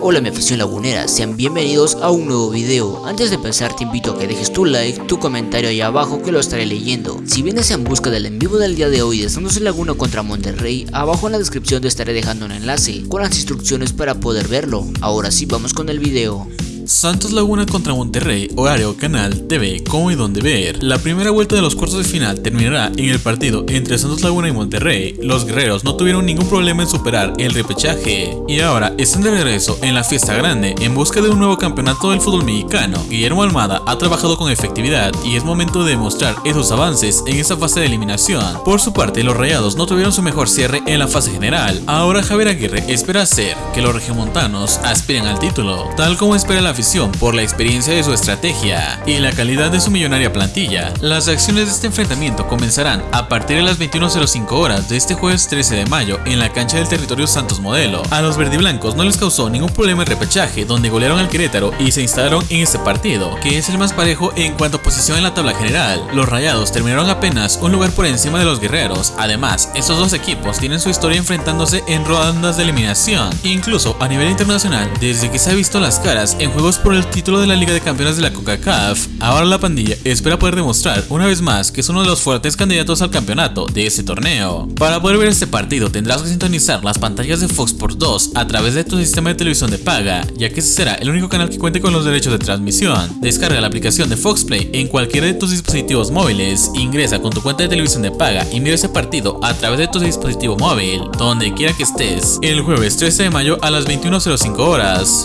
Hola mi afición lagunera, sean bienvenidos a un nuevo video. Antes de empezar te invito a que dejes tu like, tu comentario ahí abajo que lo estaré leyendo. Si vienes en busca del en vivo del día de hoy de Santos Laguna contra Monterrey, abajo en la descripción te estaré dejando un enlace con las instrucciones para poder verlo. Ahora sí vamos con el video. Santos Laguna contra Monterrey, horario Canal TV, cómo y dónde ver. La primera vuelta de los cuartos de final terminará en el partido entre Santos Laguna y Monterrey. Los guerreros no tuvieron ningún problema en superar el repechaje y ahora están de regreso en la fiesta grande en busca de un nuevo campeonato del fútbol mexicano. Guillermo Almada ha trabajado con efectividad y es momento de demostrar esos avances en esta fase de eliminación. Por su parte, los rayados no tuvieron su mejor cierre en la fase general. Ahora Javier Aguirre espera hacer que los regiomontanos aspiren al título, tal como espera la por la experiencia de su estrategia y la calidad de su millonaria plantilla. Las acciones de este enfrentamiento comenzarán a partir de las 21.05 horas de este jueves 13 de mayo en la cancha del territorio Santos Modelo. A los verdiblancos no les causó ningún problema el repechaje donde golearon al Querétaro y se instalaron en este partido, que es el más parejo en cuanto a posición en la tabla general. Los rayados terminaron apenas un lugar por encima de los guerreros. Además, estos dos equipos tienen su historia enfrentándose en rondas de eliminación, incluso a nivel internacional, desde que se ha visto las caras en juegos por el título de la Liga de Campeones de la CONCACAF, ahora la pandilla espera poder demostrar una vez más que es uno de los fuertes candidatos al campeonato de este torneo. Para poder ver este partido tendrás que sintonizar las pantallas de Fox Sports 2 a través de tu sistema de televisión de paga, ya que ese será el único canal que cuente con los derechos de transmisión. Descarga la aplicación de Fox Play en cualquiera de tus dispositivos móviles, ingresa con tu cuenta de televisión de paga y mira ese partido a través de tu dispositivo móvil, donde quiera que estés, el jueves 13 de mayo a las 21.05 horas.